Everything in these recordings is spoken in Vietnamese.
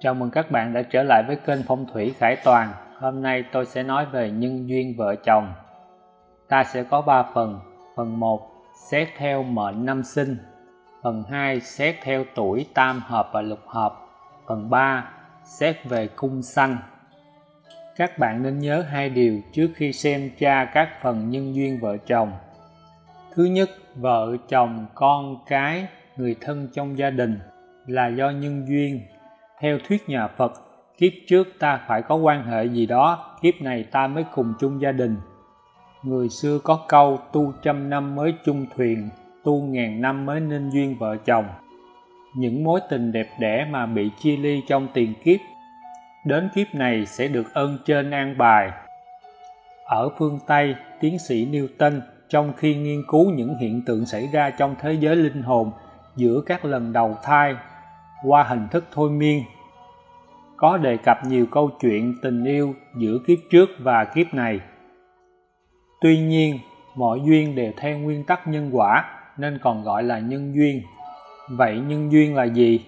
Chào mừng các bạn đã trở lại với kênh Phong thủy Khải Toàn. Hôm nay tôi sẽ nói về nhân duyên vợ chồng. Ta sẽ có 3 phần. Phần 1 xét theo mệnh năm sinh. Phần 2 xét theo tuổi tam hợp và lục hợp. Phần 3 xét về cung sanh. Các bạn nên nhớ hai điều trước khi xem tra các phần nhân duyên vợ chồng. Thứ nhất, vợ chồng, con cái, người thân trong gia đình là do nhân duyên theo thuyết nhà Phật, kiếp trước ta phải có quan hệ gì đó, kiếp này ta mới cùng chung gia đình. Người xưa có câu tu trăm năm mới chung thuyền, tu ngàn năm mới nên duyên vợ chồng. Những mối tình đẹp đẽ mà bị chia ly trong tiền kiếp, đến kiếp này sẽ được ơn trên an bài. Ở phương Tây, tiến sĩ Newton trong khi nghiên cứu những hiện tượng xảy ra trong thế giới linh hồn giữa các lần đầu thai qua hình thức thôi miên. Có đề cập nhiều câu chuyện tình yêu giữa kiếp trước và kiếp này. Tuy nhiên, mọi duyên đều theo nguyên tắc nhân quả, nên còn gọi là nhân duyên. Vậy nhân duyên là gì?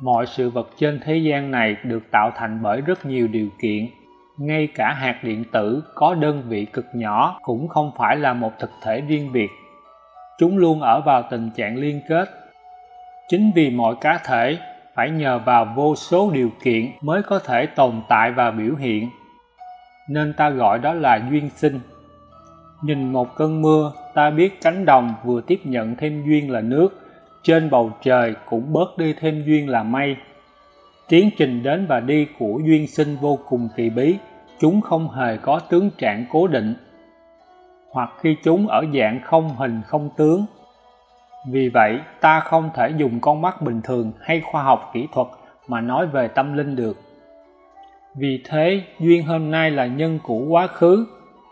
Mọi sự vật trên thế gian này được tạo thành bởi rất nhiều điều kiện. Ngay cả hạt điện tử có đơn vị cực nhỏ cũng không phải là một thực thể riêng biệt. Chúng luôn ở vào tình trạng liên kết chính vì mọi cá thể phải nhờ vào vô số điều kiện mới có thể tồn tại và biểu hiện. Nên ta gọi đó là duyên sinh. Nhìn một cơn mưa, ta biết cánh đồng vừa tiếp nhận thêm duyên là nước, trên bầu trời cũng bớt đi thêm duyên là mây. Tiến trình đến và đi của duyên sinh vô cùng kỳ bí, chúng không hề có tướng trạng cố định. Hoặc khi chúng ở dạng không hình không tướng vì vậy, ta không thể dùng con mắt bình thường hay khoa học kỹ thuật mà nói về tâm linh được. Vì thế, duyên hôm nay là nhân của quá khứ,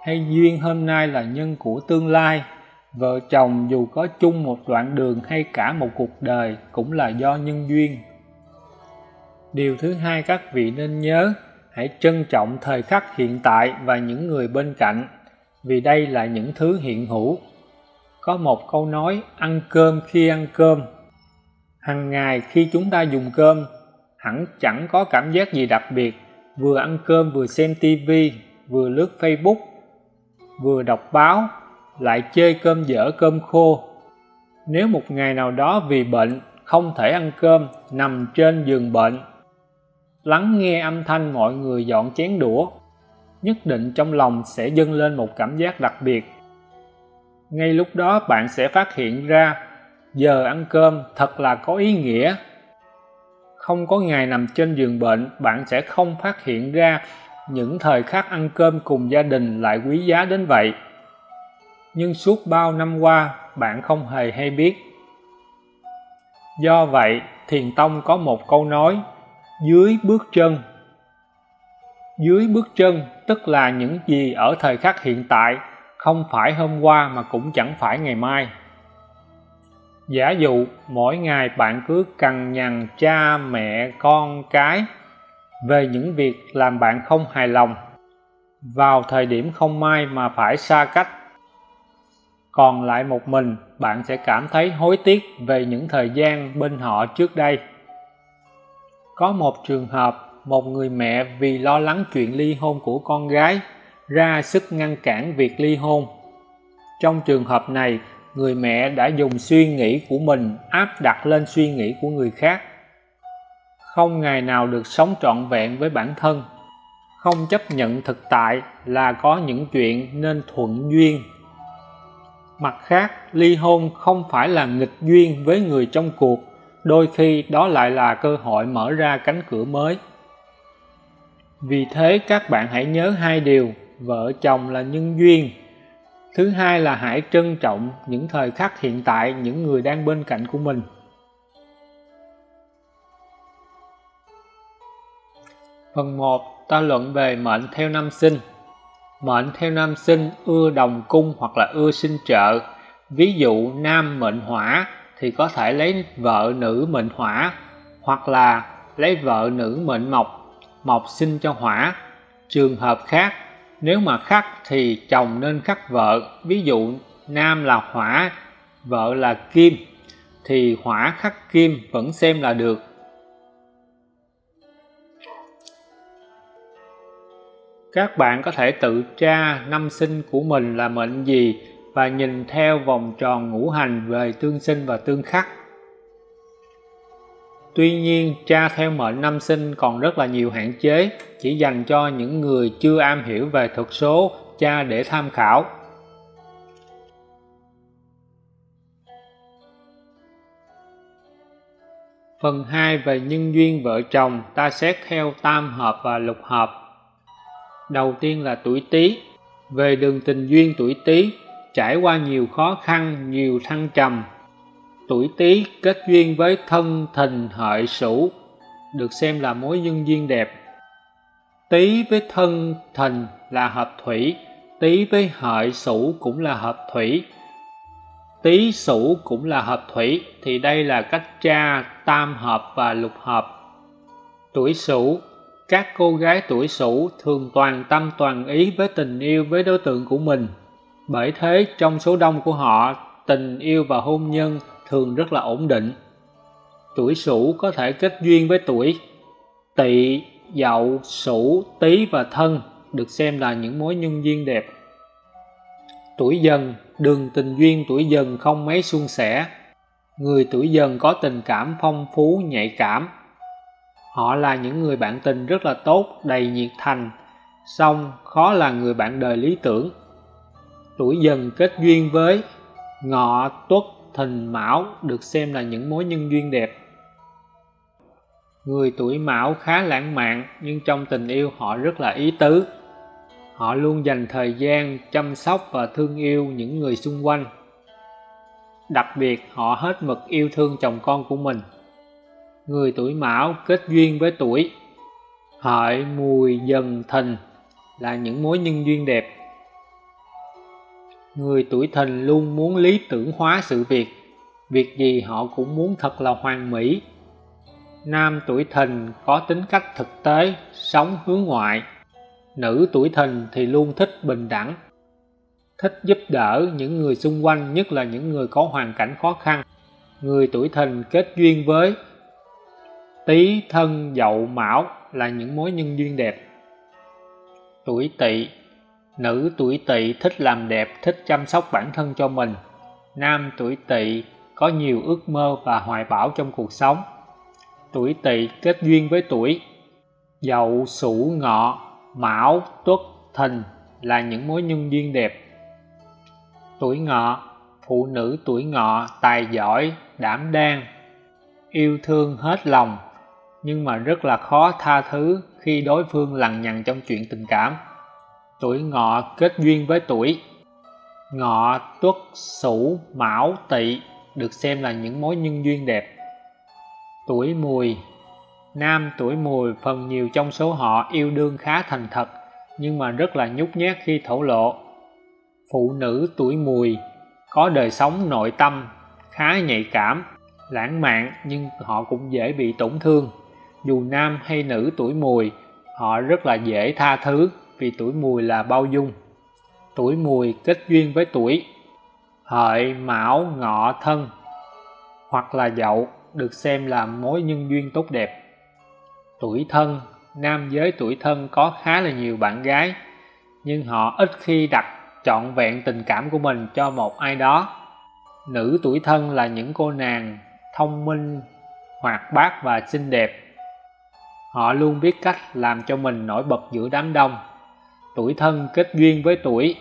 hay duyên hôm nay là nhân của tương lai. Vợ chồng dù có chung một đoạn đường hay cả một cuộc đời cũng là do nhân duyên. Điều thứ hai các vị nên nhớ, hãy trân trọng thời khắc hiện tại và những người bên cạnh, vì đây là những thứ hiện hữu có một câu nói, ăn cơm khi ăn cơm. Hàng ngày khi chúng ta dùng cơm, hẳn chẳng có cảm giác gì đặc biệt. Vừa ăn cơm vừa xem tivi vừa lướt facebook, vừa đọc báo, lại chơi cơm dở cơm khô. Nếu một ngày nào đó vì bệnh, không thể ăn cơm, nằm trên giường bệnh, lắng nghe âm thanh mọi người dọn chén đũa, nhất định trong lòng sẽ dâng lên một cảm giác đặc biệt ngay lúc đó bạn sẽ phát hiện ra, giờ ăn cơm thật là có ý nghĩa. Không có ngày nằm trên giường bệnh, bạn sẽ không phát hiện ra những thời khắc ăn cơm cùng gia đình lại quý giá đến vậy. Nhưng suốt bao năm qua, bạn không hề hay biết. Do vậy, thiền tông có một câu nói, dưới bước chân. Dưới bước chân tức là những gì ở thời khắc hiện tại không phải hôm qua mà cũng chẳng phải ngày mai. Giả dụ mỗi ngày bạn cứ cằn nhằn cha mẹ con cái về những việc làm bạn không hài lòng, vào thời điểm không may mà phải xa cách. Còn lại một mình, bạn sẽ cảm thấy hối tiếc về những thời gian bên họ trước đây. Có một trường hợp, một người mẹ vì lo lắng chuyện ly hôn của con gái ra sức ngăn cản việc ly hôn. Trong trường hợp này, người mẹ đã dùng suy nghĩ của mình áp đặt lên suy nghĩ của người khác. Không ngày nào được sống trọn vẹn với bản thân. Không chấp nhận thực tại là có những chuyện nên thuận duyên. Mặt khác, ly hôn không phải là nghịch duyên với người trong cuộc, đôi khi đó lại là cơ hội mở ra cánh cửa mới. Vì thế, các bạn hãy nhớ hai điều vợ chồng là nhân duyên. Thứ hai là hãy trân trọng những thời khắc hiện tại, những người đang bên cạnh của mình. Phần 1 ta luận về mệnh theo năm sinh. Mệnh theo năm sinh ưa đồng cung hoặc là ưa sinh trợ. Ví dụ, nam mệnh hỏa thì có thể lấy vợ nữ mệnh hỏa Hoặc là lấy vợ nữ mệnh mộc. Mộc sinh cho hỏa. Trường hợp khác nếu mà khắc thì chồng nên khắc vợ ví dụ, nam là hỏa, vợ là kim, thì hỏa khắc kim vẫn xem là được. Các bạn có thể tự tra năm sinh của mình là mệnh gì và nhìn theo vòng tròn ngũ hành về tương sinh và tương khắc. Tuy nhiên, tra theo mệnh năm sinh còn rất là nhiều hạn chế, chỉ dành cho những người chưa am hiểu về thuật số, tra để tham khảo. Phần 2 về nhân duyên vợ chồng ta xét theo tam hợp và lục hợp. Đầu tiên là tuổi Tý. Về đường tình duyên tuổi Tý, trải qua nhiều khó khăn, nhiều thăng trầm. Tuổi Tý kết duyên với thân thìn hợi sửu, được xem là mối nhân duyên đẹp. Tý với thân thìn là hợp thủy, Tý với hợi sửu cũng là hợp thủy, Tý Sửu cũng là hợp thủy thì đây là cách tra tam hợp và lục hợp. Tuổi Sửu các cô gái tuổi Sửu thường toàn tâm toàn ý với tình yêu với đối tượng của mình. Bởi thế trong số đông của họ, tình yêu và hôn nhân thường rất là ổn định. Tuổi Sửu có thể kết duyên với tuổi Tỵ, Dậu, Sửu, Tý và Thân được xem là những mối nhân duyên đẹp. Tuổi Dần đường tình duyên tuổi dần không mấy suôn sẻ. Người tuổi dần có tình cảm phong phú, nhạy cảm. Họ là những người bạn tình rất là tốt, đầy nhiệt thành, song khó là người bạn đời lý tưởng. Tuổi dần kết duyên với ngọ, tuất, thìn, mão được xem là những mối nhân duyên đẹp. Người tuổi mão khá lãng mạn nhưng trong tình yêu họ rất là ý tứ, họ luôn dành thời gian chăm sóc và thương yêu những người xung quanh. Đặc biệt họ hết mực yêu thương chồng con của mình. Người tuổi mão kết duyên với tuổi hợi mùi dần thìn là những mối nhân duyên đẹp người tuổi thìn luôn muốn lý tưởng hóa sự việc việc gì họ cũng muốn thật là hoàn mỹ nam tuổi thìn có tính cách thực tế sống hướng ngoại Nữ tuổi thìn thì luôn thích bình đẳng, thích giúp đỡ những người xung quanh, nhất là những người có hoàn cảnh khó khăn. Người tuổi thìn kết duyên với Tý, Thân, Dậu, Mão là những mối nhân duyên đẹp. Tuổi Tỵ Nữ tuổi Tỵ thích làm đẹp, thích chăm sóc bản thân cho mình. Nam tuổi Tỵ có nhiều ước mơ và hoài bão trong cuộc sống. Tuổi Tỵ kết duyên với tuổi Dậu, Sửu, Ngọ Mão, Tuất, Thìn là những mối nhân duyên đẹp. Tuổi ngọ, phụ nữ tuổi ngọ tài giỏi, đảm đang, yêu thương hết lòng, nhưng mà rất là khó tha thứ khi đối phương lằng nhằng trong chuyện tình cảm. Tuổi ngọ kết duyên với tuổi ngọ, tuất, sửu, mão, tỵ được xem là những mối nhân duyên đẹp. Tuổi mùi Nam tuổi mùi phần nhiều trong số họ yêu đương khá thành thật nhưng mà rất là nhút nhát khi thổ lộ. Phụ nữ tuổi mùi có đời sống nội tâm khá nhạy cảm, lãng mạn nhưng họ cũng dễ bị tổn thương. Dù nam hay nữ tuổi mùi, họ rất là dễ tha thứ vì tuổi mùi là bao dung. Tuổi mùi kết duyên với tuổi hợi, mão, ngọ, thân hoặc là dậu được xem là mối nhân duyên tốt đẹp. Tuổi thân, nam giới tuổi thân có khá là nhiều bạn gái, nhưng họ ít khi đặt trọn vẹn tình cảm của mình cho một ai đó. Nữ tuổi thân là những cô nàng thông minh, hoạt bát và xinh đẹp. Họ luôn biết cách làm cho mình nổi bật giữa đám đông. Tuổi thân kết duyên với tuổi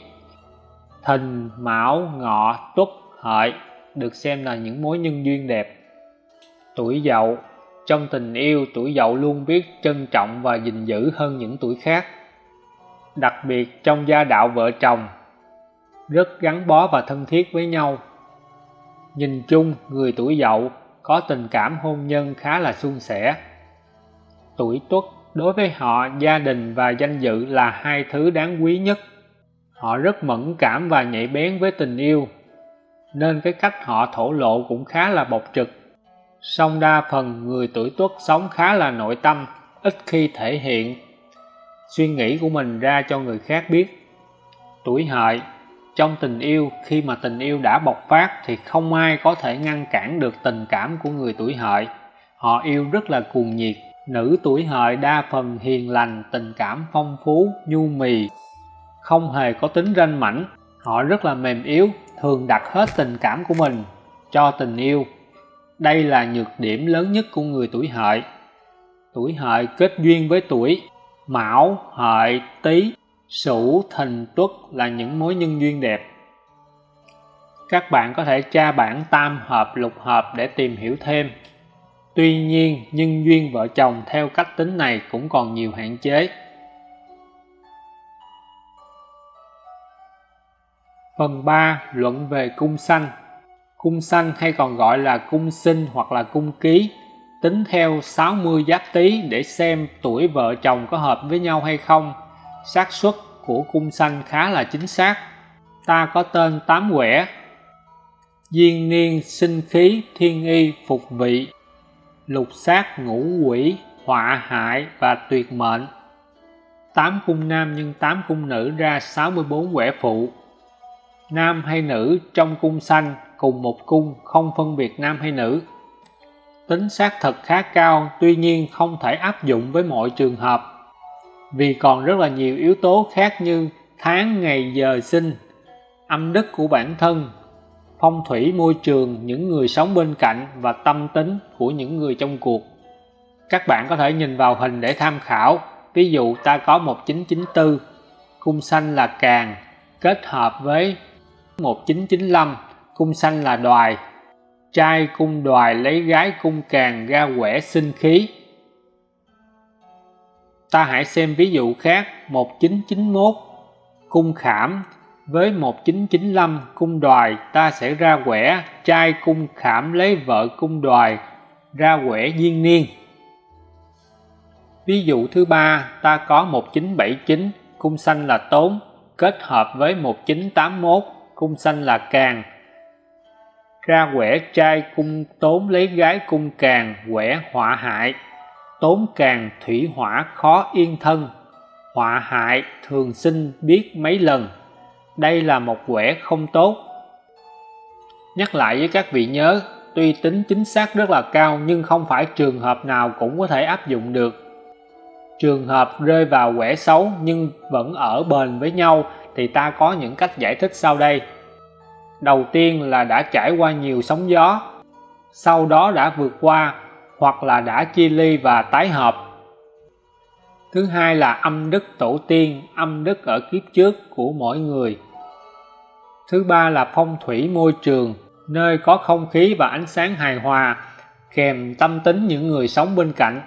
Thìn, Mão, Ngọ, Tuất, Hợi được xem là những mối nhân duyên đẹp. Tuổi Dậu trong tình yêu, tuổi dậu luôn biết trân trọng và gìn giữ hơn những tuổi khác. Đặc biệt trong gia đạo vợ chồng, rất gắn bó và thân thiết với nhau. Nhìn chung, người tuổi dậu có tình cảm hôn nhân khá là suôn sẻ. Tuổi tuất đối với họ, gia đình và danh dự là hai thứ đáng quý nhất. Họ rất mẫn cảm và nhạy bén với tình yêu, nên cái cách họ thổ lộ cũng khá là bộc trực song đa phần người tuổi tuất sống khá là nội tâm, ít khi thể hiện suy nghĩ của mình ra cho người khác biết. Tuổi hợi, trong tình yêu khi mà tình yêu đã bộc phát thì không ai có thể ngăn cản được tình cảm của người tuổi hợi họ yêu rất là cuồng nhiệt nữ tuổi hợi đa phần hiền lành, tình cảm phong phú, nhu mì. Không hề có tính ranh mãnh họ rất là mềm yếu, thường đặt hết tình cảm của mình cho tình yêu. Đây là nhược điểm lớn nhất của người tuổi hợi. Tuổi hợi kết duyên với tuổi. Mão, hợi, tý, sửu, thìn, tuất là những mối nhân duyên đẹp. Các bạn có thể tra bản tam hợp, lục hợp để tìm hiểu thêm tuy nhiên nhân duyên vợ chồng theo cách tính này cũng còn nhiều hạn chế. Phần 3 luận về cung sanh. Cung sanh hay còn gọi là cung sinh hoặc là cung ký, tính theo 60 giáp tý để xem tuổi vợ chồng có hợp với nhau hay không. Xác suất của cung sanh khá là chính xác. Ta có tên tám quẻ. Duyên niên, sinh khí, thiên y, phục vị lục sát ngũ quỷ, họa hại và tuyệt mệnh. Tám cung nam nhân tám cung nữ ra 64 quẻ phụ. Nam hay nữ trong cung xanh cùng một cung không phân biệt nam hay nữ. Tính xác thật khá cao, tuy nhiên không thể áp dụng với mọi trường hợp. Vì còn rất là nhiều yếu tố khác như tháng, ngày, giờ, sinh, âm đức của bản thân phong thủy môi trường, những người sống bên cạnh và tâm tính của những người trong cuộc. Các bạn có thể nhìn vào hình để tham khảo. Ví dụ, ta có 1994 cung xanh là càng, kết hợp với 1995 cung xanh là đoài. Trai cung đoài lấy gái cung càng ra quẻ sinh khí. Ta hãy xem ví dụ khác 1991 cung khảm với 1995 cung đoài, ta sẽ ra quẻ, trai cung khảm lấy vợ cung đoài, ra quẻ duyên niên. Ví dụ thứ ba, ta có 1979 cung xanh là tốn, kết hợp với 1981 cung xanh là càng. Ra quẻ trai cung tốn lấy gái cung càng, quẻ họa hại. Tốn càng thủy hỏa khó yên thân, họa hại thường sinh biết mấy lần đây là một quẻ không tốt. Nhắc lại với các vị nhớ, tuy tính chính xác rất là cao, nhưng không phải trường hợp nào cũng có thể áp dụng được. Trường hợp rơi vào quẻ xấu nhưng vẫn ở bền với nhau, thì ta có những cách giải thích sau đây. Đầu tiên là đã trải qua nhiều sóng gió, sau đó đã vượt qua, hoặc là đã chia ly và tái hợp thứ hai là âm đức tổ tiên âm đức ở kiếp trước của mỗi người. Thứ ba là phong thủy môi trường nơi có không khí và ánh sáng hài hòa kèm tâm tính những người sống bên cạnh.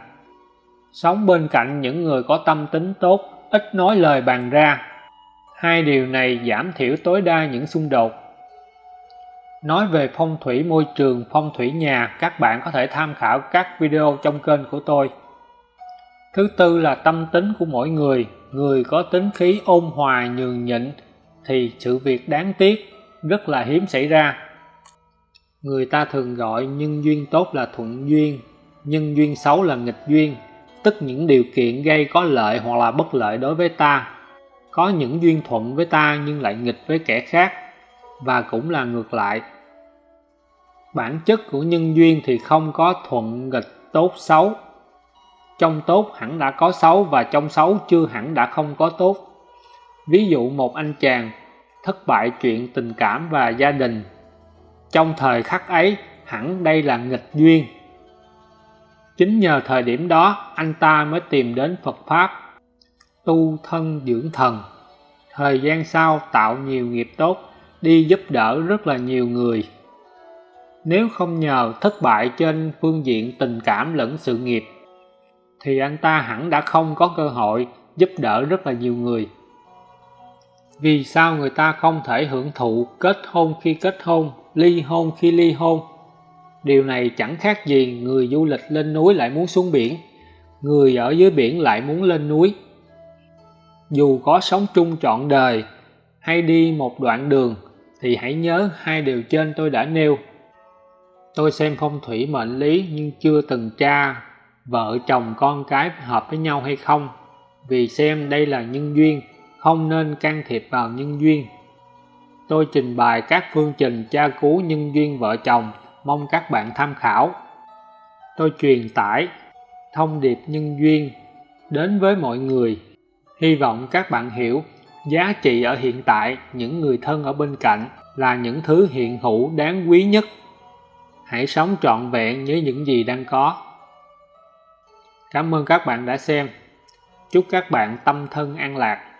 Sống bên cạnh những người có tâm tính tốt ít nói lời bàn ra. Hai điều này giảm thiểu tối đa những xung đột. Nói về phong thủy môi trường, phong thủy nhà, các bạn có thể tham khảo các video trong kênh của tôi. Thứ tư là tâm tính của mỗi người. Người có tính khí ôn hòa nhường nhịn thì sự việc đáng tiếc rất là hiếm xảy ra. Người ta thường gọi nhân duyên tốt là thuận duyên, nhân duyên xấu là nghịch duyên, tức những điều kiện gây có lợi hoặc là bất lợi đối với ta. Có những duyên thuận với ta nhưng lại nghịch với kẻ khác và cũng là ngược lại bản chất của nhân duyên thì không có thuận nghịch tốt xấu trong tốt hẳn đã có xấu và trong xấu chưa hẳn đã không có tốt. Ví dụ một anh chàng thất bại chuyện tình cảm và gia đình. Trong thời khắc ấy, hẳn đây là nghịch duyên. Chính nhờ thời điểm đó, anh ta mới tìm đến phật pháp, tu thân dưỡng thần. Thời gian sau, tạo nhiều nghiệp tốt, đi giúp đỡ rất là nhiều người. Nếu không nhờ thất bại trên phương diện tình cảm lẫn sự nghiệp thì anh ta hẳn đã không có cơ hội giúp đỡ rất là nhiều người. Vì sao người ta không thể hưởng thụ kết hôn khi kết hôn, ly hôn khi ly hôn? Điều này chẳng khác gì người du lịch lên núi lại muốn xuống biển. Người ở dưới biển lại muốn lên núi. Dù có sống chung trọn đời hay đi một đoạn đường, thì hãy nhớ hai điều trên tôi đã nêu. Tôi xem phong thủy mệnh lý nhưng chưa từng tra vợ chồng con cái hợp với nhau hay không vì xem đây là nhân duyên không nên can thiệp vào nhân duyên tôi trình bày các phương trình tra cứu nhân duyên vợ chồng, mong các bạn tham khảo. Tôi truyền tải thông điệp nhân duyên đến với mọi người. Hy vọng các bạn hiểu giá trị ở hiện tại những người thân ở bên cạnh là những thứ hiện hữu đáng quý nhất. Hãy sống trọn vẹn với những gì đang có. Cảm ơn các bạn đã xem. Chúc các bạn tâm thân an lạc.